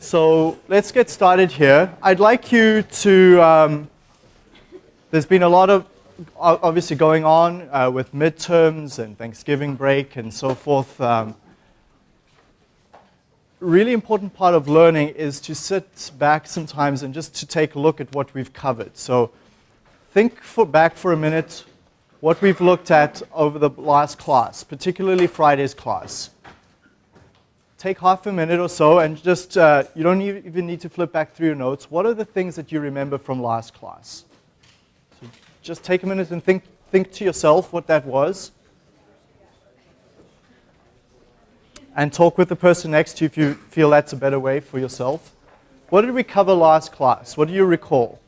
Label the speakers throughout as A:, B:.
A: So let's get started here. I'd like you to, um, there's been a lot of obviously going on uh, with midterms and Thanksgiving break and so forth. Um, really important part of learning is to sit back sometimes and just to take a look at what we've covered. So think for back for a minute what we've looked at over the last class, particularly Friday's class. Take half a minute or so and just, uh, you don't even need to flip back through your notes. What are the things that you remember from last class? So just take a minute and think, think to yourself what that was. And talk with the person next to you if you feel that's a better way for yourself. What did we cover last class? What do you recall?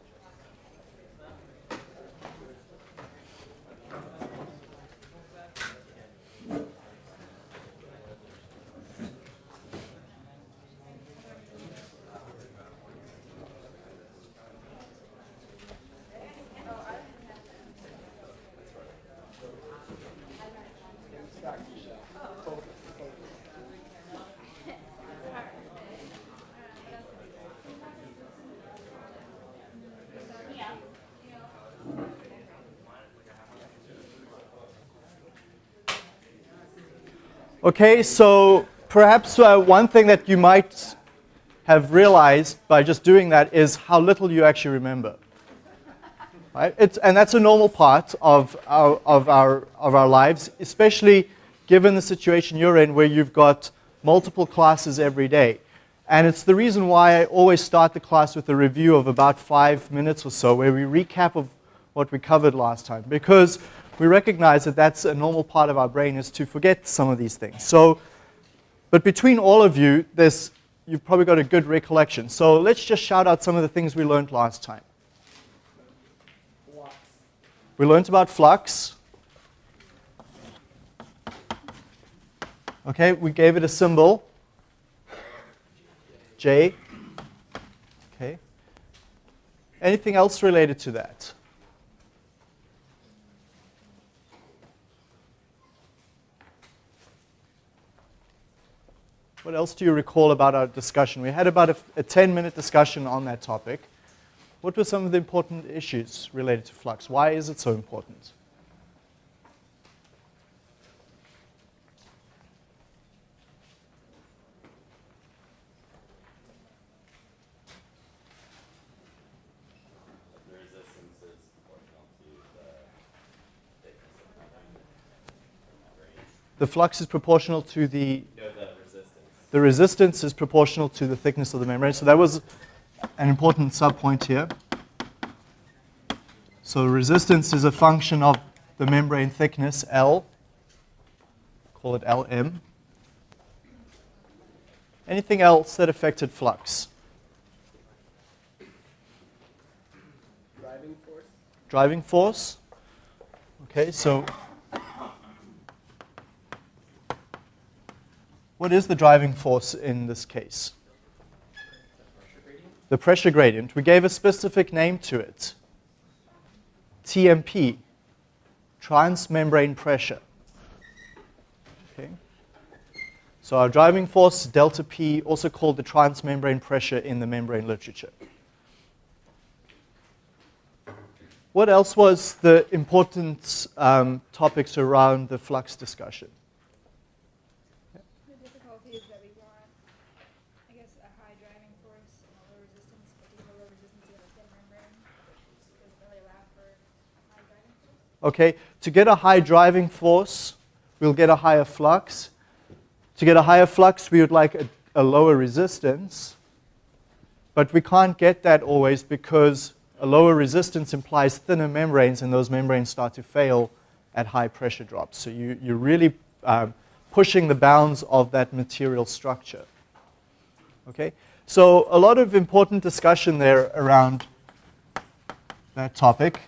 A: Okay, so perhaps uh, one thing that you might have realized by just doing that is how little you actually remember. Right? It's, and that's a normal part of our, of, our, of our lives, especially given the situation you're in where you've got multiple classes every day. And it's the reason why I always start the class with a review of about five minutes or so, where we recap of what we covered last time. Because we recognize that that's a normal part of our brain is to forget some of these things. So, but between all of you, there's, you've probably got a good recollection. So let's just shout out some of the things we learned last time. We learned about flux. Okay, we gave it a symbol. J. Okay. Anything else related to that? What else do you recall about our discussion? We had about a, a 10 minute discussion on that topic. What were some of the important issues related to flux? Why is it so important? The flux is proportional to the the resistance is proportional to the thickness of the membrane. So that was an important subpoint here. So resistance is a function of the membrane thickness, L. Call it Lm. Anything else that affected flux?
B: Driving force.
A: Driving force. Okay, so What is the driving force in this case? The pressure gradient. We gave a specific name to it. TMP, transmembrane pressure. Okay. So our driving force, delta P, also called the transmembrane pressure in the membrane literature. What else was the important um, topics around the flux discussion? Okay, to get a high driving force, we'll get a higher flux. To get a higher flux, we would like a, a lower resistance. But we can't get that always because a lower resistance implies thinner membranes, and those membranes start to fail at high pressure drops. So you, you're really um, pushing the bounds of that material structure. Okay, so a lot of important discussion there around that topic.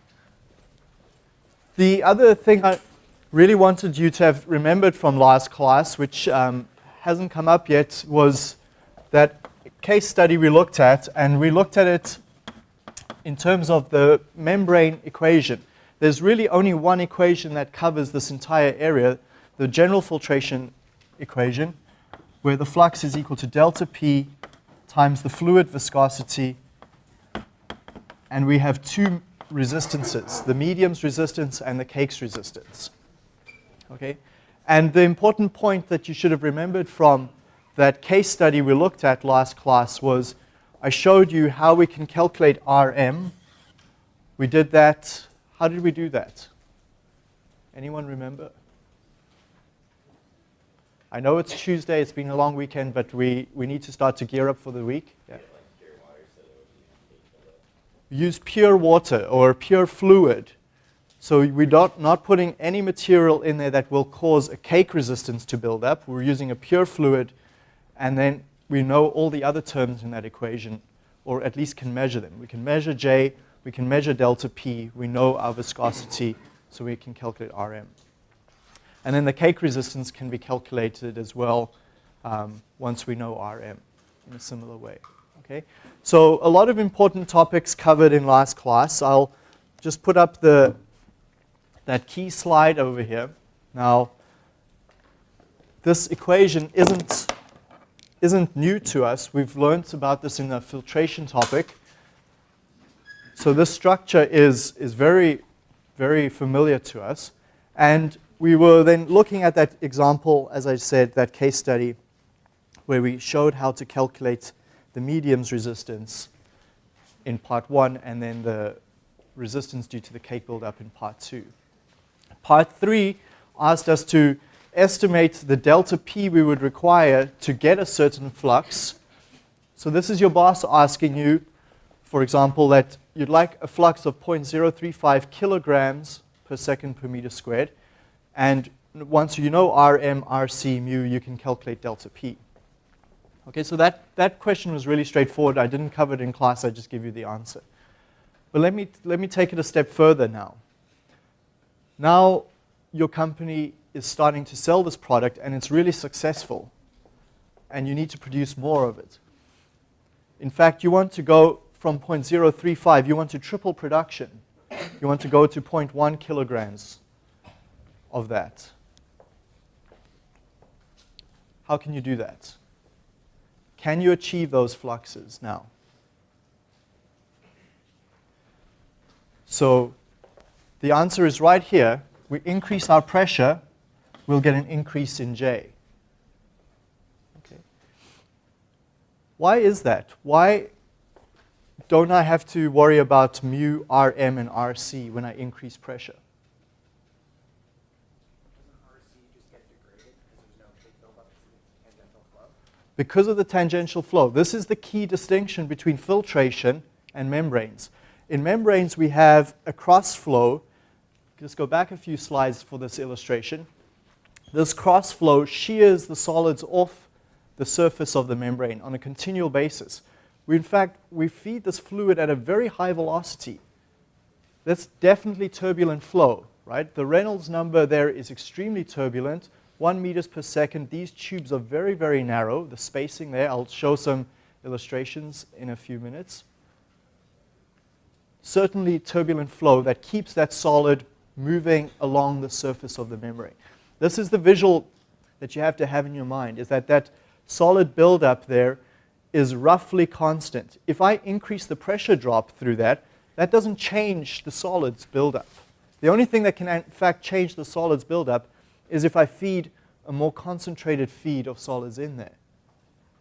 A: The other thing I really wanted you to have remembered from last class, which um, hasn't come up yet, was that case study we looked at, and we looked at it in terms of the membrane equation. There's really only one equation that covers this entire area, the general filtration equation, where the flux is equal to delta P times the fluid viscosity, and we have two resistances, the medium's resistance and the cake's resistance. Okay? And the important point that you should have remembered from that case study we looked at last class was I showed you how we can calculate RM. We did that. How did we do that? Anyone remember? I know it's Tuesday, it's been a long weekend, but we, we need to start to gear up for the week. Yeah. Use pure water or pure fluid. So we're not, not putting any material in there that will cause a cake resistance to build up. We're using a pure fluid, and then we know all the other terms in that equation, or at least can measure them. We can measure J, we can measure delta P, we know our viscosity, so we can calculate RM. And then the cake resistance can be calculated as well um, once we know Rm in a similar way. Okay? So a lot of important topics covered in last class. I'll just put up the, that key slide over here. Now, this equation isn't, isn't new to us. We've learned about this in the filtration topic. So this structure is, is very, very familiar to us. And we were then looking at that example, as I said, that case study, where we showed how to calculate the medium's resistance in part one, and then the resistance due to the cake buildup in part two. Part three asked us to estimate the delta P we would require to get a certain flux. So this is your boss asking you, for example, that you'd like a flux of 0.035 kilograms per second per meter squared. And once you know Rm, Rc, mu, you can calculate delta P. Okay, so that, that question was really straightforward. I didn't cover it in class. I just give you the answer. But let me, let me take it a step further now. Now your company is starting to sell this product and it's really successful and you need to produce more of it. In fact, you want to go from 0.035, you want to triple production. You want to go to 0.1 kilograms of that. How can you do that? Can you achieve those fluxes now? So the answer is right here. We increase our pressure, we'll get an increase in J. Okay. Why is that? Why don't I have to worry about mu, Rm, and Rc when I increase pressure? Because of the tangential flow. This is the key distinction between filtration and membranes. In membranes, we have a cross flow. Just go back a few slides for this illustration. This cross flow shears the solids off the surface of the membrane on a continual basis. We, in fact, we feed this fluid at a very high velocity. That's definitely turbulent flow, right? The Reynolds number there is extremely turbulent. 1 meters per second. These tubes are very, very narrow, the spacing there. I'll show some illustrations in a few minutes. Certainly turbulent flow that keeps that solid moving along the surface of the membrane. This is the visual that you have to have in your mind, is that that solid buildup there is roughly constant. If I increase the pressure drop through that, that doesn't change the solids buildup. The only thing that can in fact change the solids buildup is if I feed a more concentrated feed of solids in there.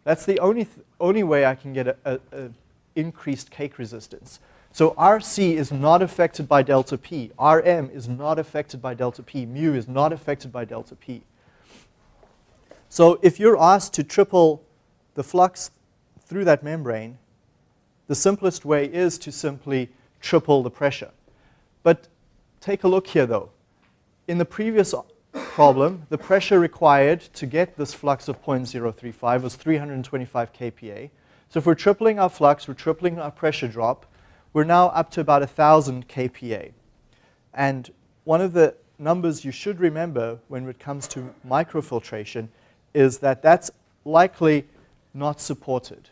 A: That's the only, th only way I can get an increased cake resistance. So RC is not affected by delta P. RM is not affected by delta P. Mu is not affected by delta P. So if you're asked to triple the flux through that membrane, the simplest way is to simply triple the pressure. But take a look here though. In the previous problem, the pressure required to get this flux of 0.035 was 325 kPa. So if we're tripling our flux, we're tripling our pressure drop, we're now up to about 1,000 kPa. And one of the numbers you should remember when it comes to microfiltration is that that's likely not supported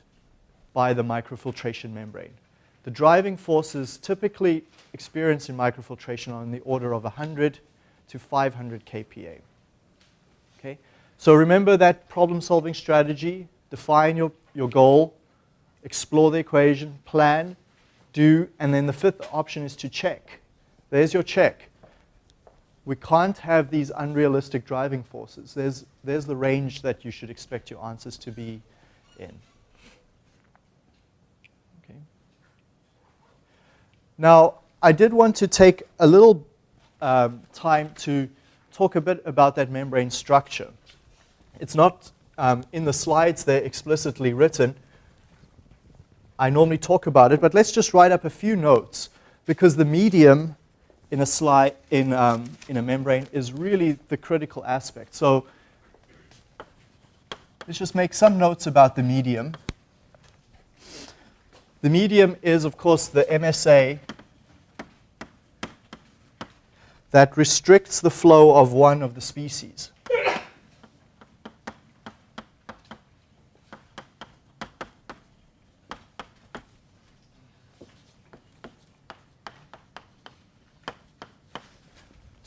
A: by the microfiltration membrane. The driving forces typically experienced in microfiltration are in the order of 100 to 500 kPa. Okay? So remember that problem-solving strategy. Define your, your goal, explore the equation, plan, do, and then the fifth option is to check. There's your check. We can't have these unrealistic driving forces. There's, there's the range that you should expect your answers to be in. Okay. Now, I did want to take a little um, time to talk a bit about that membrane structure. It's not um, in the slides, they're explicitly written. I normally talk about it, but let's just write up a few notes because the medium in a slide in, um, in a membrane is really the critical aspect. So let's just make some notes about the medium. The medium is, of course, the MSA that restricts the flow of one of the species.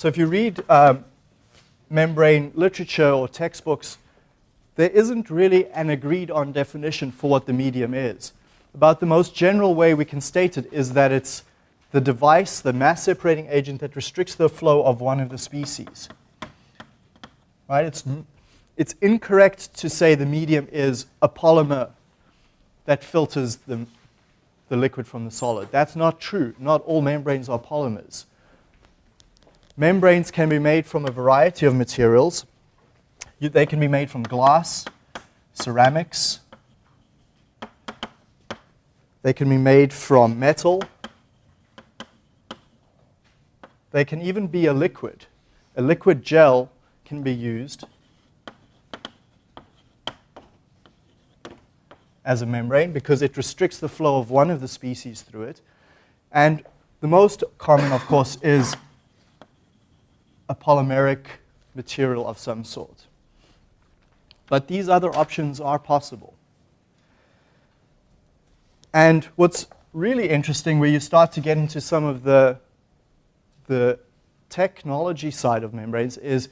A: So if you read um, membrane literature or textbooks, there isn't really an agreed on definition for what the medium is. About the most general way we can state it is that it's the device, the mass separating agent that restricts the flow of one of the species. Right? It's, it's incorrect to say the medium is a polymer that filters the, the liquid from the solid. That's not true. Not all membranes are polymers. Membranes can be made from a variety of materials. You, they can be made from glass, ceramics. They can be made from metal. They can even be a liquid. A liquid gel can be used as a membrane because it restricts the flow of one of the species through it. And the most common, of course, is a polymeric material of some sort. But these other options are possible. And what's really interesting where you start to get into some of the, the technology side of membranes is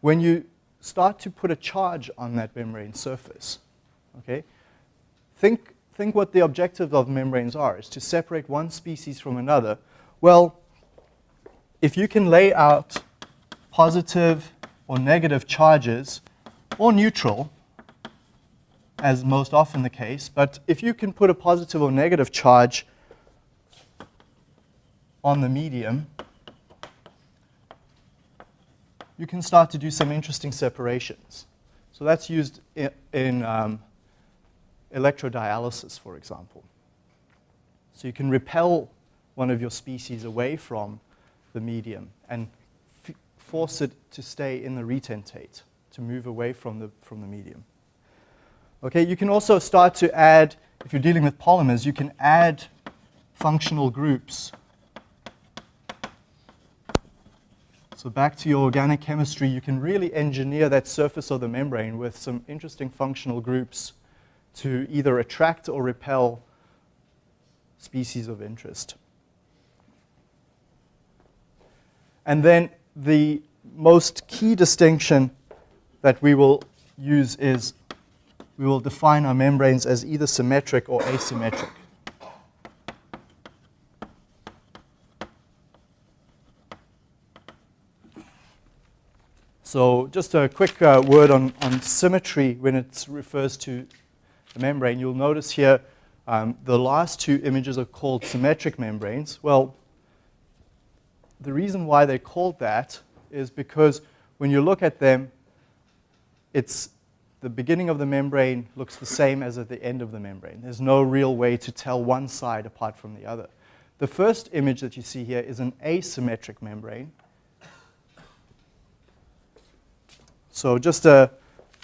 A: when you start to put a charge on that membrane surface. Okay? Think, think what the objective of membranes are, is to separate one species from another. Well, if you can lay out positive or negative charges, or neutral, as most often the case. But if you can put a positive or negative charge on the medium, you can start to do some interesting separations. So that's used in, in um, electrodialysis, for example. So you can repel one of your species away from the medium and force it to stay in the retentate, to move away from the, from the medium. Okay, you can also start to add, if you're dealing with polymers, you can add functional groups. So back to your organic chemistry, you can really engineer that surface of the membrane with some interesting functional groups to either attract or repel species of interest. And then the most key distinction that we will use is we will define our membranes as either symmetric or asymmetric. So just a quick uh, word on, on symmetry when it refers to the membrane. You'll notice here um, the last two images are called symmetric membranes. Well, the reason why they're called that is because when you look at them, it's the beginning of the membrane looks the same as at the end of the membrane. There's no real way to tell one side apart from the other. The first image that you see here is an asymmetric membrane. So just a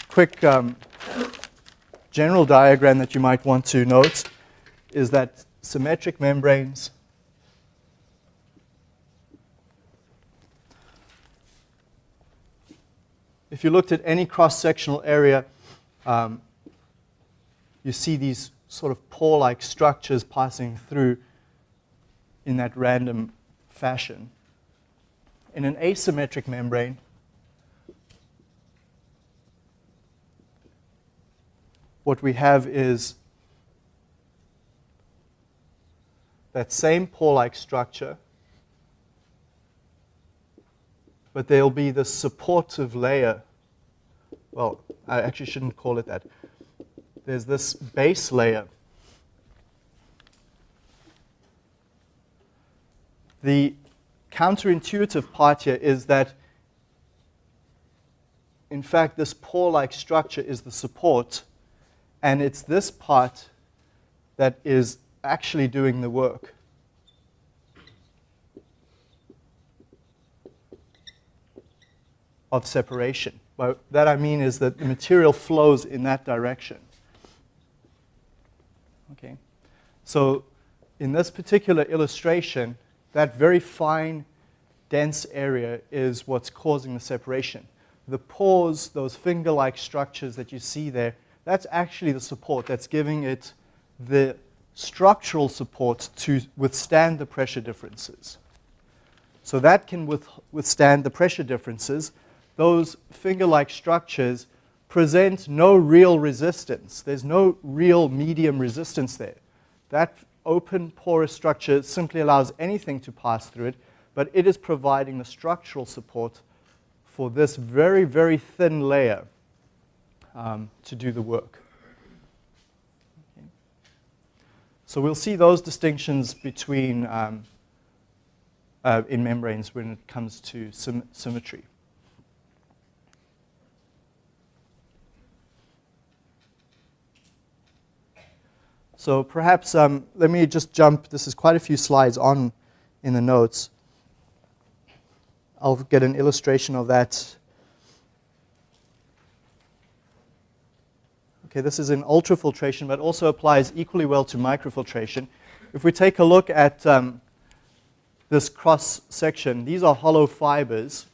A: quick um, general diagram that you might want to note is that symmetric membranes if you looked at any cross-sectional area, um, you see these sort of pore-like structures passing through in that random fashion. In an asymmetric membrane, what we have is that same pore-like structure, but there'll be the supportive layer. Well, I actually shouldn't call it that. There's this base layer. The counterintuitive part here is that, in fact, this pore-like structure is the support, and it's this part that is actually doing the work. of separation. By that I mean is that the material flows in that direction. Okay. So in this particular illustration, that very fine, dense area is what's causing the separation. The pores, those finger-like structures that you see there, that's actually the support that's giving it the structural support to withstand the pressure differences. So that can with, withstand the pressure differences. Those finger-like structures present no real resistance. There's no real medium resistance there. That open porous structure simply allows anything to pass through it, but it is providing the structural support for this very, very thin layer um, to do the work. Okay. So we'll see those distinctions between um, uh, in membranes when it comes to sym symmetry. So perhaps um, let me just jump. This is quite a few slides on in the notes. I'll get an illustration of that. Okay, this is in ultrafiltration, but also applies equally well to microfiltration. If we take a look at um, this cross section, these are hollow fibers,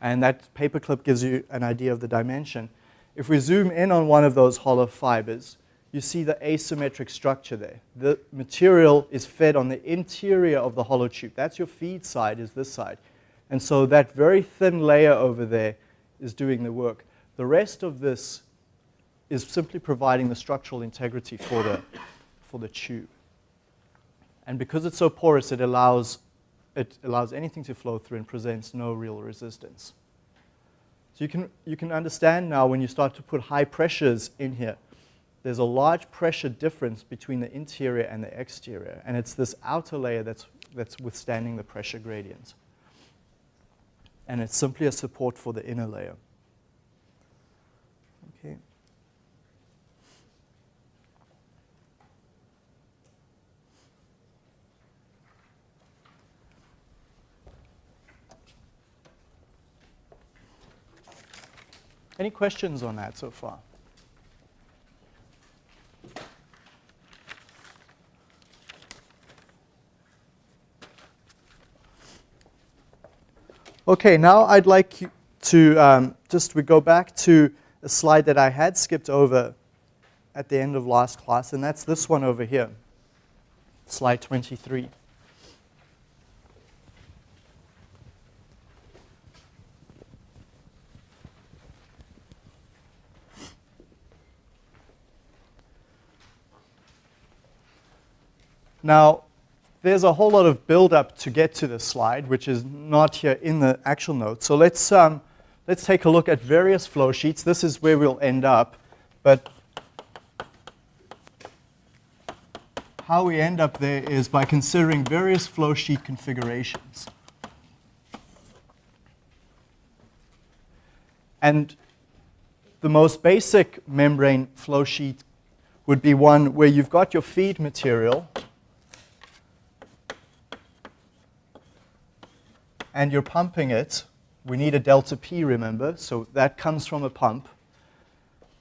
A: and that paperclip gives you an idea of the dimension. If we zoom in on one of those hollow fibers, you see the asymmetric structure there. The material is fed on the interior of the hollow tube. That's your feed side, is this side. And so that very thin layer over there is doing the work. The rest of this is simply providing the structural integrity for the, for the tube. And because it's so porous, it allows, it allows anything to flow through and presents no real resistance. So you can, you can understand now when you start to put high pressures in here, there's a large pressure difference between the interior and the exterior, and it's this outer layer that's, that's withstanding the pressure gradient. And it's simply a support for the inner layer. Okay. Any questions on that so far? Okay, now I'd like to um, just we go back to a slide that I had skipped over at the end of last class, and that's this one over here, slide 23. Now, there's a whole lot of build-up to get to this slide, which is not here in the actual notes. So let's, um, let's take a look at various flow sheets. This is where we'll end up. But how we end up there is by considering various flow sheet configurations. And the most basic membrane flow sheet would be one where you've got your feed material, and you're pumping it, we need a delta P, remember, so that comes from a pump,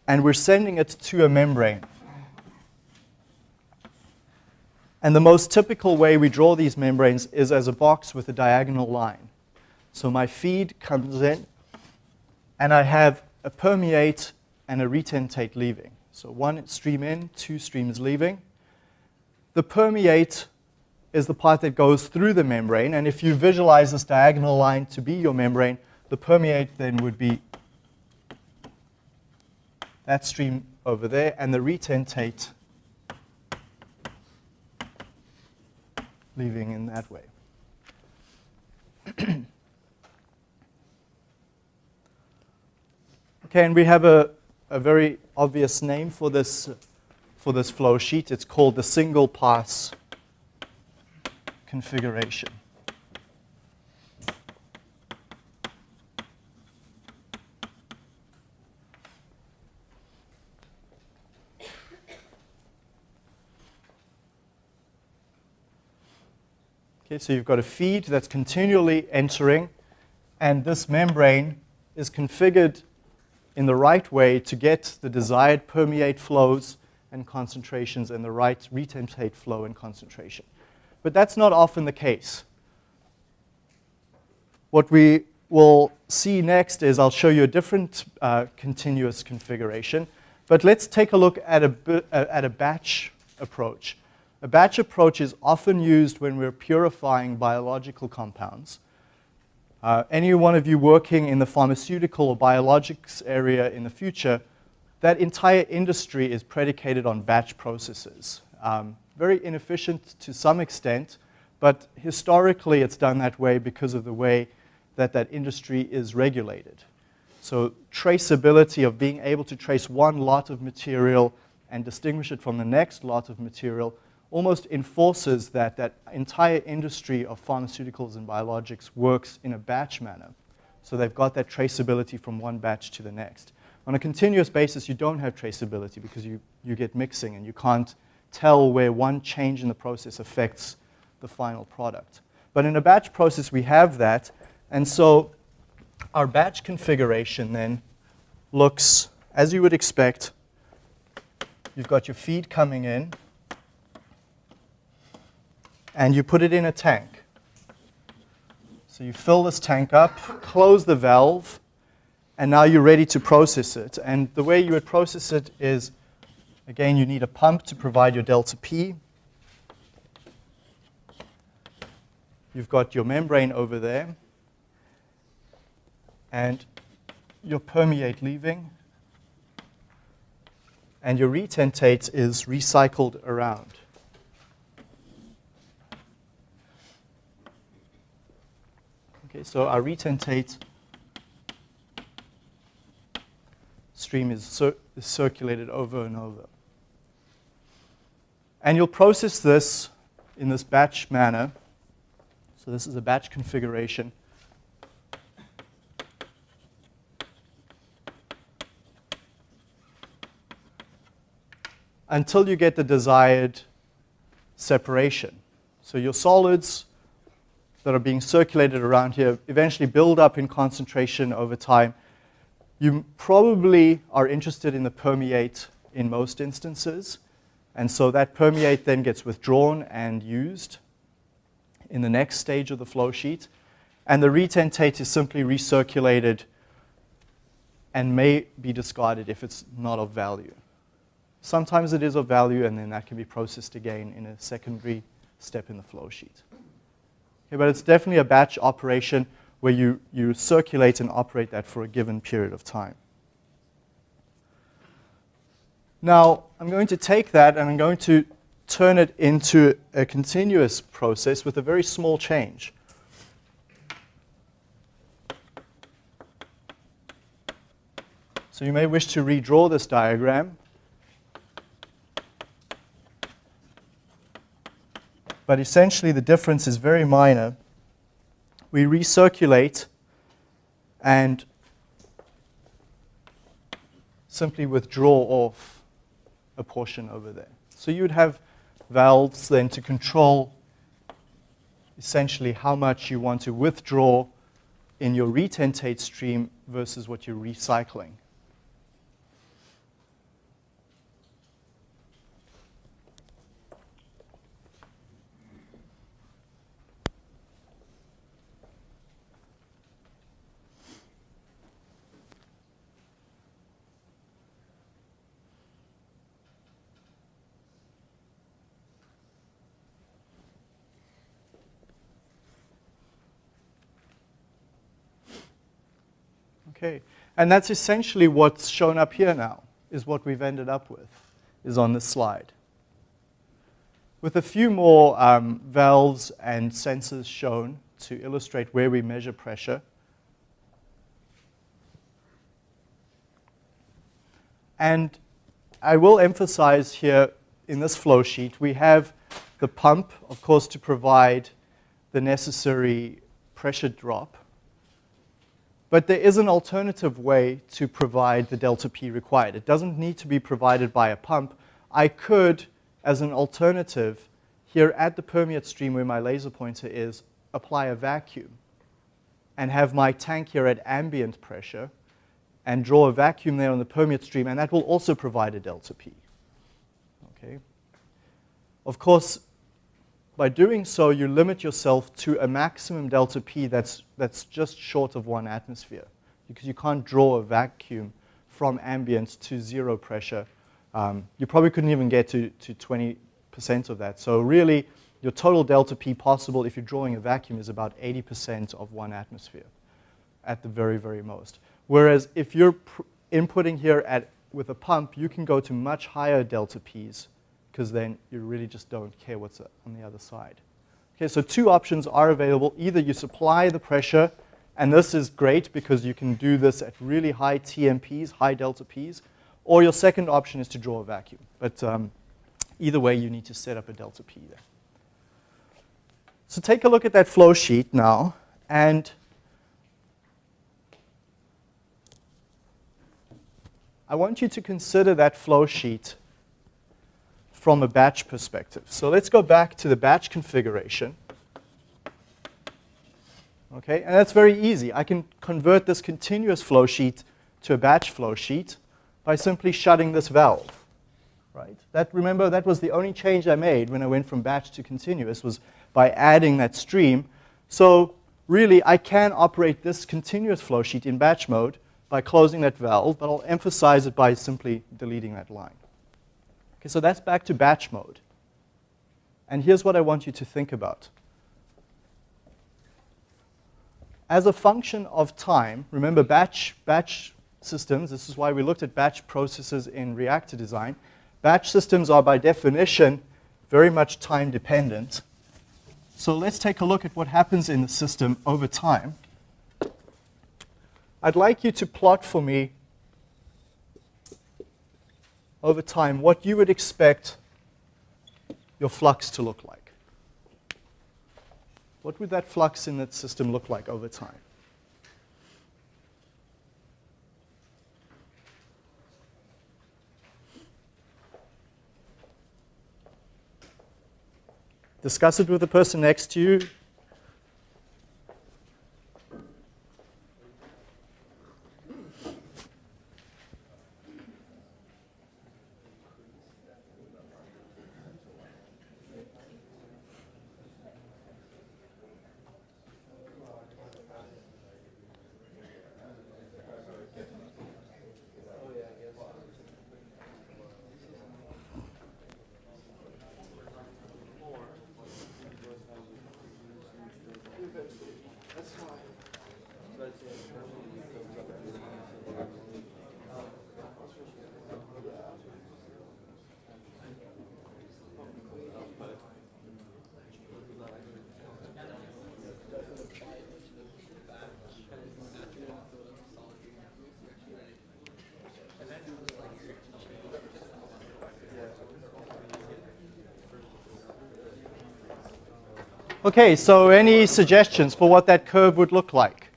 A: and we're sending it to a membrane. And the most typical way we draw these membranes is as a box with a diagonal line. So my feed comes in, and I have a permeate and a retentate leaving. So one stream in, two streams leaving. The permeate is the part that goes through the membrane. And if you visualize this diagonal line to be your membrane, the permeate then would be that stream over there, and the retentate leaving in that way. okay, and we have a, a very obvious name for this, for this flow sheet. It's called the single pass configuration. Okay, so you've got a feed that's continually entering, and this membrane is configured in the right way to get the desired permeate flows and concentrations and the right retentate flow and concentration. But that's not often the case. What we will see next is I'll show you a different uh, continuous configuration. But let's take a look at a, uh, at a batch approach. A batch approach is often used when we're purifying biological compounds. Uh, any one of you working in the pharmaceutical or biologics area in the future, that entire industry is predicated on batch processes. Um, very inefficient to some extent, but historically it's done that way because of the way that that industry is regulated. So traceability of being able to trace one lot of material and distinguish it from the next lot of material almost enforces that that entire industry of pharmaceuticals and biologics works in a batch manner. So they've got that traceability from one batch to the next. On a continuous basis, you don't have traceability because you, you get mixing and you can't tell where one change in the process affects the final product. But in a batch process, we have that. And so our batch configuration then looks, as you would expect, you've got your feed coming in and you put it in a tank. So you fill this tank up, close the valve, and now you're ready to process it. And the way you would process it is, again, you need a pump to provide your delta P. You've got your membrane over there, and your permeate leaving, and your retentate is recycled around. Okay, so our retentate stream is, cir is circulated over and over. And you'll process this in this batch manner. So this is a batch configuration. Until you get the desired separation. So your solids that are being circulated around here eventually build up in concentration over time. You probably are interested in the permeate in most instances. And so that permeate then gets withdrawn and used in the next stage of the flow sheet. And the retentate is simply recirculated and may be discarded if it's not of value. Sometimes it is of value, and then that can be processed again in a secondary step in the flow sheet. Okay, but it's definitely a batch operation where you, you circulate and operate that for a given period of time. Now, I'm going to take that and I'm going to turn it into a continuous process with a very small change. So you may wish to redraw this diagram. but essentially the difference is very minor. We recirculate and simply withdraw off a portion over there. So you would have valves then to control essentially how much you want to withdraw in your retentate stream versus what you're recycling. Okay, and that's essentially what's shown up here now, is what we've ended up with, is on this slide. with a few more um, valves and sensors shown to illustrate where we measure pressure. And I will emphasize here in this flow sheet, we have the pump, of course, to provide the necessary pressure drop. But there is an alternative way to provide the delta P required. It doesn't need to be provided by a pump. I could, as an alternative, here at the permeate stream where my laser pointer is, apply a vacuum and have my tank here at ambient pressure and draw a vacuum there on the permeate stream, and that will also provide a delta P. Okay. Of course, by doing so, you limit yourself to a maximum delta P that's, that's just short of one atmosphere because you can't draw a vacuum from ambient to zero pressure. Um, you probably couldn't even get to, to 20% of that. So really, your total delta P possible if you're drawing a vacuum is about 80% of one atmosphere at the very, very most. Whereas if you're inputting here at, with a pump, you can go to much higher delta Ps because then you really just don't care what's on the other side. Okay, so two options are available. Either you supply the pressure, and this is great because you can do this at really high TMPs, high delta Ps, or your second option is to draw a vacuum. But um, either way, you need to set up a delta P there. So take a look at that flow sheet now, and I want you to consider that flow sheet from a batch perspective. So let's go back to the batch configuration. Okay, and that's very easy. I can convert this continuous flow sheet to a batch flow sheet by simply shutting this valve. Right? That, remember, that was the only change I made when I went from batch to continuous was by adding that stream. So really, I can operate this continuous flow sheet in batch mode by closing that valve, but I'll emphasize it by simply deleting that line. Okay, so that's back to batch mode. And here's what I want you to think about. As a function of time, remember batch, batch systems, this is why we looked at batch processes in reactor design. Batch systems are by definition very much time dependent. So let's take a look at what happens in the system over time. I'd like you to plot for me over time what you would expect your flux to look like. What would that flux in that system look like over time? Discuss it with the person next to you. Okay, so any suggestions for what that curve would look like?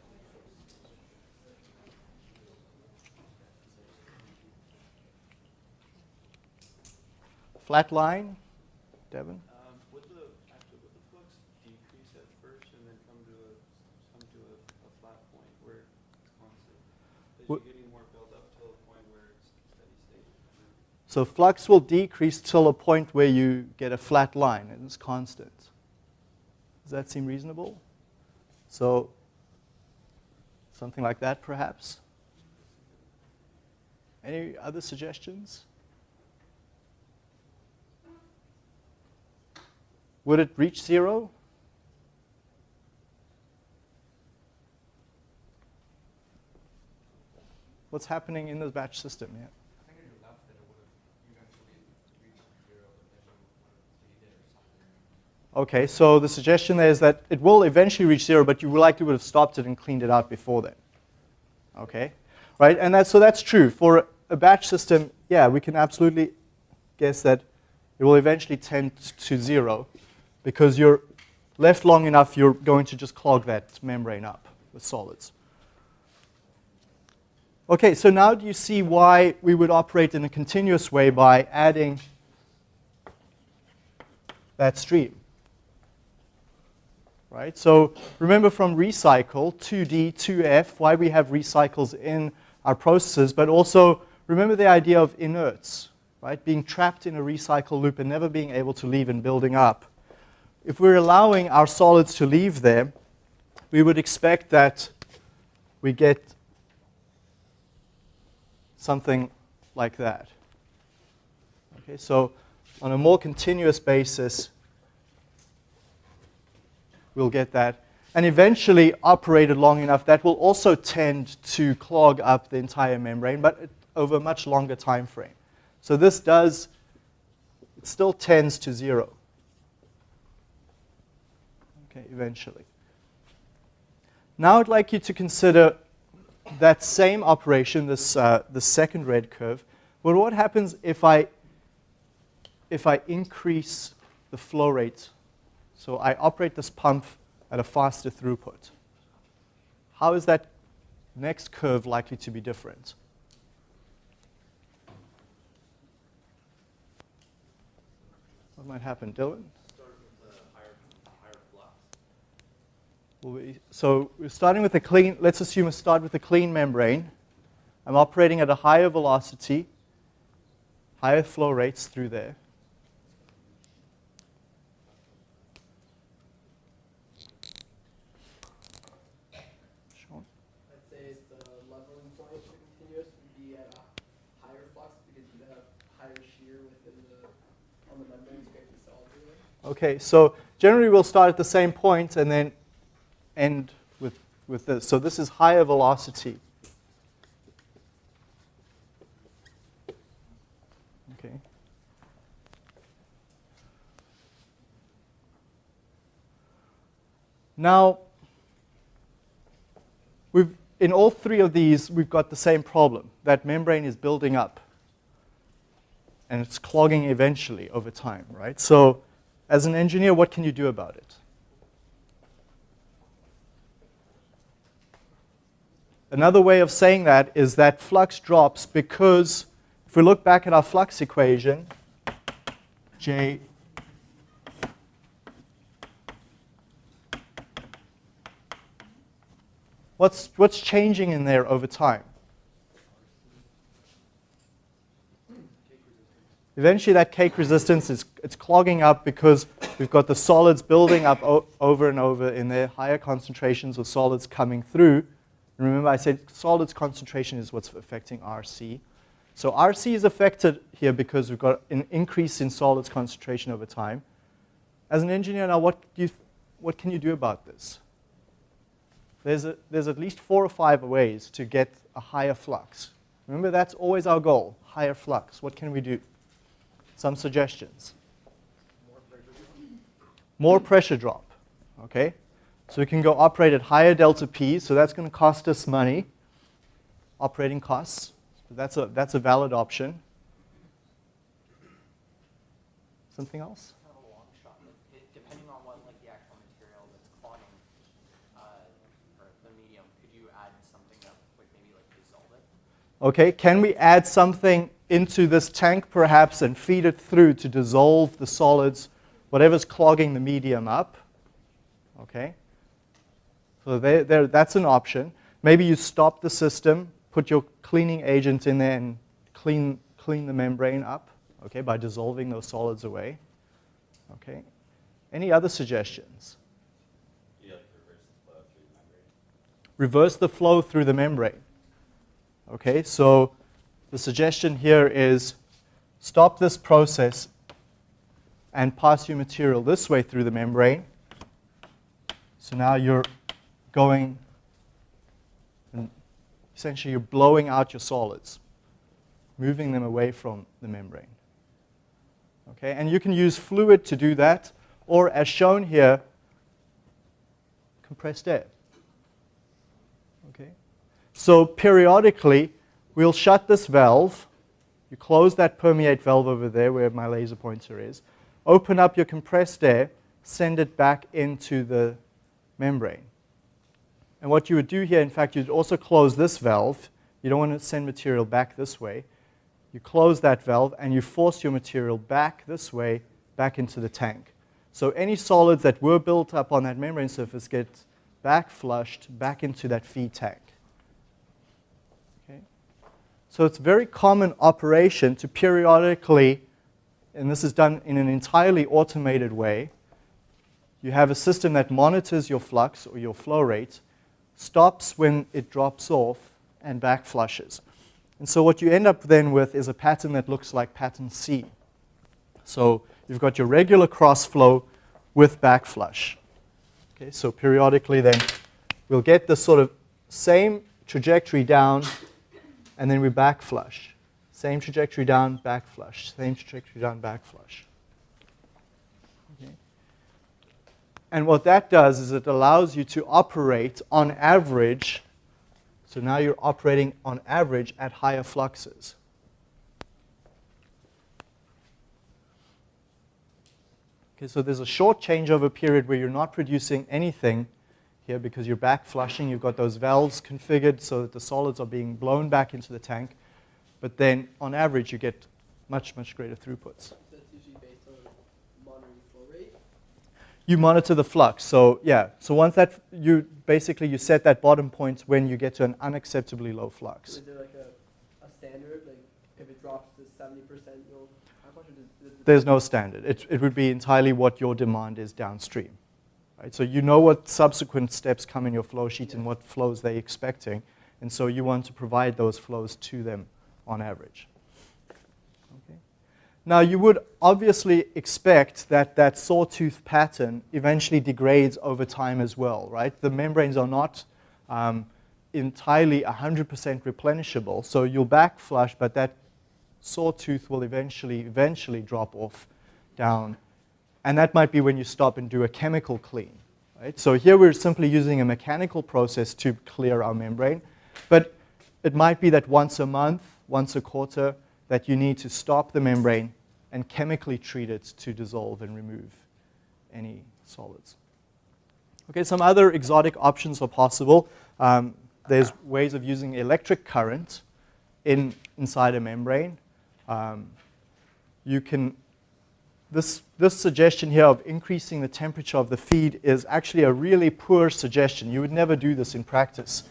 A: Flat line, Devin?
B: Um, would the, actually, would the flux decrease at first and then come to a, come to a, a flat point where it's constant? As
A: Would-
B: you're getting more built up to a point where it's steady state?
A: So flux will decrease till a point where you get a flat line and it's constant. Does that seem reasonable? So something like that perhaps? Any other suggestions? Would it reach zero? What's happening in the batch system? Yeah.
C: I think on your left that it would have eventually reached zero, but then you would have stayed there
A: Okay, so the suggestion there is that it will eventually reach zero, but you likely would have stopped it and cleaned it out before then. Okay, right? And that, so that's true. For a batch system, yeah, we can absolutely guess that it will eventually tend to zero because you're left long enough, you're going to just clog that membrane up with solids. Okay, so now do you see why we would operate in a continuous way by adding that stream? Right? So remember from recycle, 2D, 2F, why we have recycles in our processes, but also remember the idea of inerts, right? Being trapped in a recycle loop and never being able to leave and building up. If we're allowing our solids to leave there, we would expect that we get something like that. Okay, so on a more continuous basis, we'll get that. And eventually, operated long enough, that will also tend to clog up the entire membrane, but over a much longer time frame. So this does, it still tends to zero. Okay, eventually. Now I'd like you to consider that same operation, this, uh, the second red curve. But what happens if I, if I increase the flow rate? So I operate this pump at a faster throughput. How is that next curve likely to be different? What might happen, Dylan? So we're starting with a clean, let's assume we start with a clean membrane. I'm operating at a higher velocity, higher flow rates through there. Okay, so generally we'll start at the same point and then end with, with this. So this is higher velocity. Okay. Now, we've, in all three of these, we've got the same problem. That membrane is building up. And it's clogging eventually over time, right? So as an engineer, what can you do about it? Another way of saying that is that flux drops because if we look back at our flux equation, J What's, what's changing in there over time? Eventually that cake resistance is it's clogging up because we've got the solids building up over and over in there, higher concentrations of solids coming through. And remember I said solids concentration is what's affecting RC. So RC is affected here because we've got an increase in solids concentration over time. As an engineer now, what, you, what can you do about this? There's, a, there's at least four or five ways to get a higher flux. Remember, that's always our goal, higher flux. What can we do? Some suggestions. More pressure drop. More pressure drop, okay? So we can go operate at higher delta P, so that's going to cost us money, operating costs. So That's a, that's a valid option. Something else?
C: Depending on what like the actual material that's clogging uh, the medium, could you add something that would maybe like dissolve it?
A: Okay, can we add something into this tank perhaps and feed it through to dissolve the solids, whatever's clogging the medium up. Okay? So they, that's an option. Maybe you stop the system, put your cleaning agent in there and clean, clean the membrane up okay, by dissolving those solids away. Okay? Any other suggestions? reverse the flow through the membrane. Okay, so the suggestion here is stop this process and pass your material this way through the membrane. So now you're going, and essentially you're blowing out your solids, moving them away from the membrane. Okay, and you can use fluid to do that, or as shown here, compressed air. Okay? So periodically, we'll shut this valve. You close that permeate valve over there where my laser pointer is. Open up your compressed air, send it back into the membrane. And what you would do here, in fact, you'd also close this valve. You don't want to send material back this way. You close that valve and you force your material back this way, back into the tank. So any solids that were built up on that membrane surface get back flushed back into that feed tank. So it's a very common operation to periodically, and this is done in an entirely automated way, you have a system that monitors your flux or your flow rate, stops when it drops off, and back flushes. And so what you end up then with is a pattern that looks like pattern C. So you've got your regular cross flow with back flush. Okay, so periodically then we'll get this sort of same trajectory down and then we back flush. Same trajectory down, back flush. Same trajectory down, back flush. Okay. And what that does is it allows you to operate on average. So now you're operating on average at higher fluxes. Okay, so there's a short changeover period where you're not producing anything here because you're back flushing. You've got those valves configured so that the solids are being blown back into the tank. But then, on average, you get much, much greater throughputs.
D: That's usually based on monitoring flow rate.
A: You monitor the flux. So yeah, so once that, you basically you set that bottom point when you get to an unacceptably low flux.
D: Is there like a, a standard, like if it drops to seventy percent, you'll how much is it?
A: There's no standard. It, it would be entirely what your demand is downstream. Right? So you know what subsequent steps come in your flow sheet and what flows they're expecting. And so you want to provide those flows to them on average. Okay. Now you would obviously expect that that sawtooth pattern eventually degrades over time as well, right? The membranes are not um, entirely 100% replenishable, so you'll back flush, but that sawtooth will eventually, eventually drop off down. And that might be when you stop and do a chemical clean. Right? So here we're simply using a mechanical process to clear our membrane. But it might be that once a month, once a quarter, that you need to stop the membrane and chemically treat it to dissolve and remove any solids. Okay, some other exotic options are possible. Um, there's ways of using electric current in, inside a membrane. Um, you can, this, this suggestion here of increasing the temperature of the feed is actually a really poor suggestion. You would never do this in practice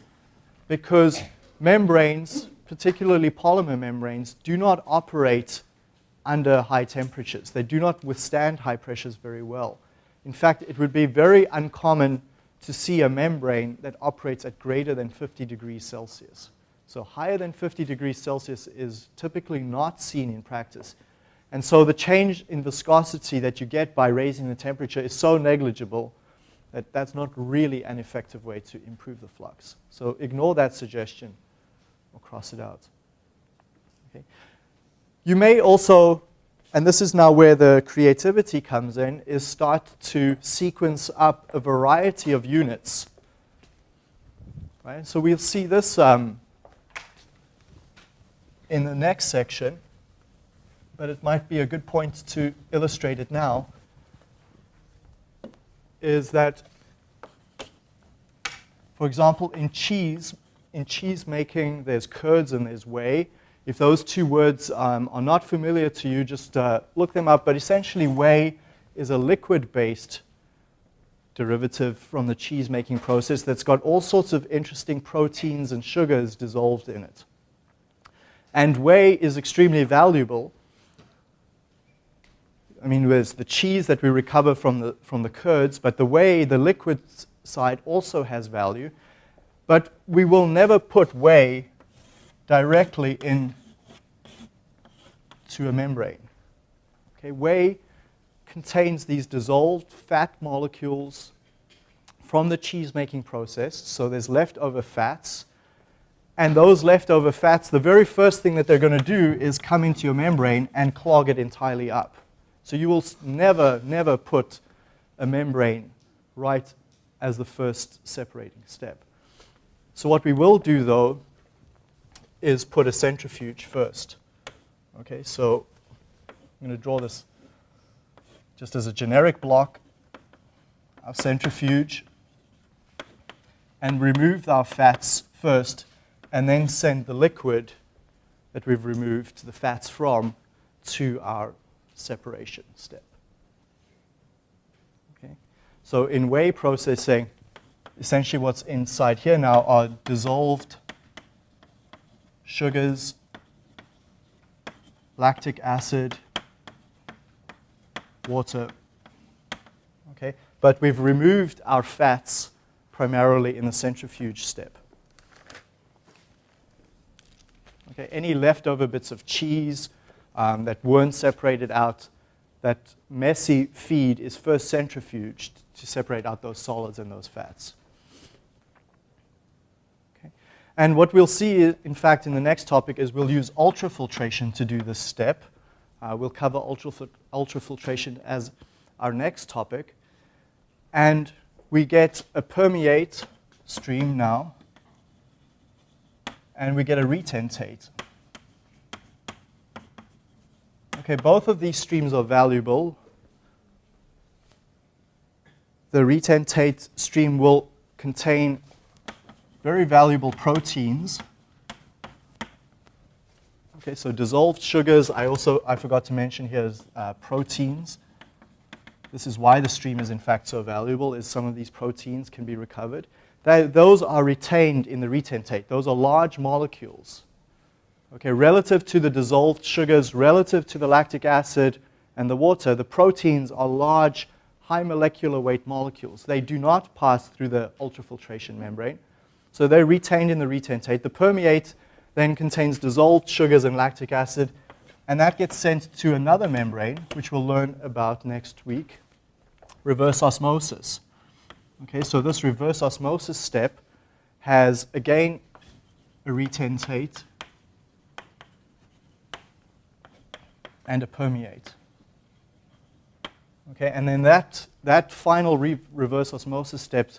A: because membranes, particularly polymer membranes, do not operate under high temperatures. They do not withstand high pressures very well. In fact, it would be very uncommon to see a membrane that operates at greater than 50 degrees Celsius. So higher than 50 degrees Celsius is typically not seen in practice. And so the change in viscosity that you get by raising the temperature is so negligible that that's not really an effective way to improve the flux. So ignore that suggestion or cross it out. Okay. You may also, and this is now where the creativity comes in, is start to sequence up a variety of units. Right? So we'll see this um, in the next section, but it might be a good point to illustrate it now, is that, for example, in cheese, in cheese making, there's curds and there's whey. If those two words um, are not familiar to you, just uh, look them up. But essentially, whey is a liquid-based derivative from the cheese making process that's got all sorts of interesting proteins and sugars dissolved in it. And whey is extremely valuable. I mean, there's the cheese that we recover from the, from the curds, but the whey, the liquid side, also has value. But we will never put whey directly in to a membrane. Okay, whey contains these dissolved fat molecules from the cheese making process, so there's leftover fats and those leftover fats, the very first thing that they're going to do is come into your membrane and clog it entirely up. So you will never, never put a membrane right as the first separating step. So what we will do though is put a centrifuge first. Okay, so I'm going to draw this just as a generic block, our centrifuge, and remove our fats first, and then send the liquid that we've removed the fats from to our separation step. Okay? So in whey processing, essentially what's inside here now are dissolved sugars, lactic acid, water. Okay? But we've removed our fats primarily in the centrifuge step. Okay, any leftover bits of cheese um, that weren't separated out, that messy feed is first centrifuged to separate out those solids and those fats. Okay. And what we'll see, in fact, in the next topic is we'll use ultrafiltration to do this step. Uh, we'll cover ultrafil ultrafiltration as our next topic. And we get a permeate stream now and we get a retentate. Okay, both of these streams are valuable. The retentate stream will contain very valuable proteins. Okay, so dissolved sugars, I also, I forgot to mention here is uh, proteins. This is why the stream is in fact so valuable, is some of these proteins can be recovered those are retained in the retentate. Those are large molecules. Okay, relative to the dissolved sugars, relative to the lactic acid and the water, the proteins are large, high molecular weight molecules. They do not pass through the ultrafiltration membrane. So they're retained in the retentate. The permeate then contains dissolved sugars and lactic acid, and that gets sent to another membrane, which we'll learn about next week, reverse osmosis. Okay, so this reverse osmosis step has, again, a retentate and a permeate. Okay, and then that, that final re reverse osmosis step,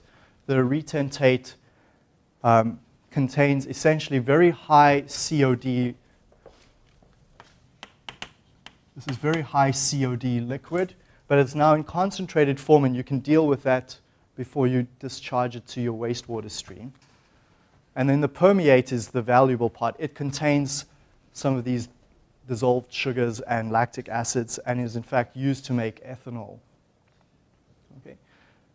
A: the retentate um, contains essentially very high COD. This is very high COD liquid, but it's now in concentrated form, and you can deal with that before you discharge it to your wastewater stream. And then the permeate is the valuable part. It contains some of these dissolved sugars and lactic acids and is in fact used to make ethanol. Okay.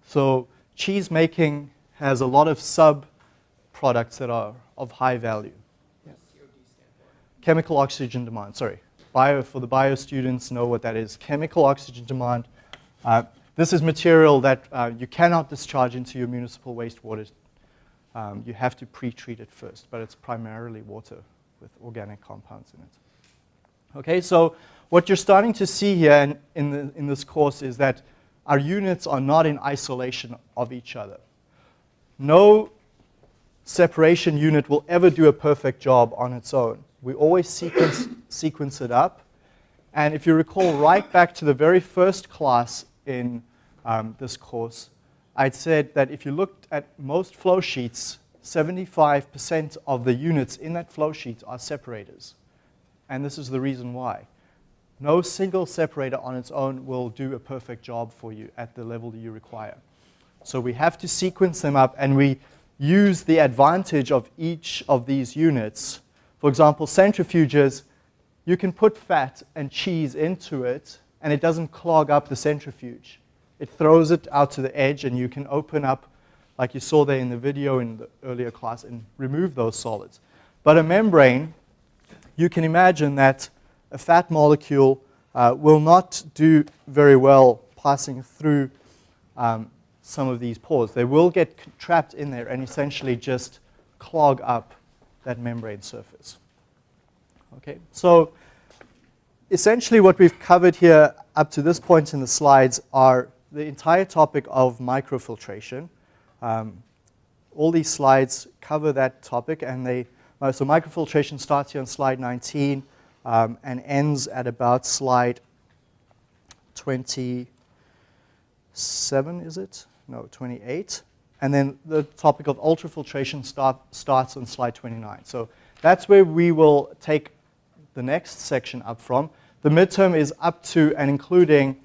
A: So cheese making has a lot of sub-products that are of high value. Yeah. Chemical oxygen demand, sorry. Bio, for the bio students know what that is. Chemical oxygen demand. Uh, this is material that uh, you cannot discharge into your municipal wastewater. Um, you have to pre-treat it first, but it's primarily water with organic compounds in it. Okay, so what you're starting to see here in, in, the, in this course is that our units are not in isolation of each other. No separation unit will ever do a perfect job on its own. We always sequence, sequence it up. And if you recall right back to the very first class in um, this course, I'd said that if you looked at most flow sheets, 75% of the units in that flow sheet are separators. And this is the reason why. No single separator on its own will do a perfect job for you at the level that you require. So we have to sequence them up and we use the advantage of each of these units. For example, centrifuges, you can put fat and cheese into it and it doesn't clog up the centrifuge. It throws it out to the edge and you can open up, like you saw there in the video in the earlier class, and remove those solids. But a membrane, you can imagine that a fat molecule uh, will not do very well passing through um, some of these pores. They will get trapped in there and essentially just clog up that membrane surface. Okay, so essentially what we've covered here up to this point in the slides are the entire topic of microfiltration. Um, all these slides cover that topic and they, uh, so microfiltration starts here on slide 19 um, and ends at about slide 27, is it? No, 28. And then the topic of ultrafiltration start, starts on slide 29. So that's where we will take the next section up from. The midterm is up to and including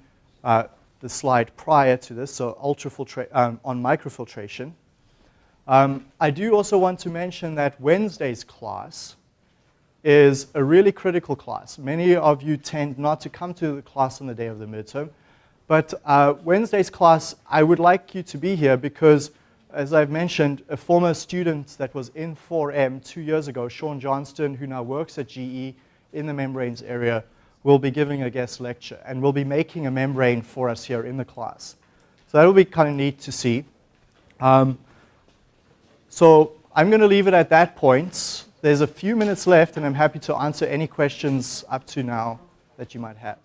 A: uh, the slide prior to this, so ultrafiltra- um, on microfiltration. Um, I do also want to mention that Wednesday's class is a really critical class. Many of you tend not to come to the class on the day of the midterm, but uh, Wednesday's class, I would like you to be here because, as I've mentioned, a former student that was in 4M two years ago, Sean Johnston, who now works at GE in the membranes area, will be giving a guest lecture and will be making a membrane for us here in the class. So that will be kind of neat to see. Um, so I'm going to leave it at that point. There's a few minutes left, and I'm happy to answer any questions up to now that you might have.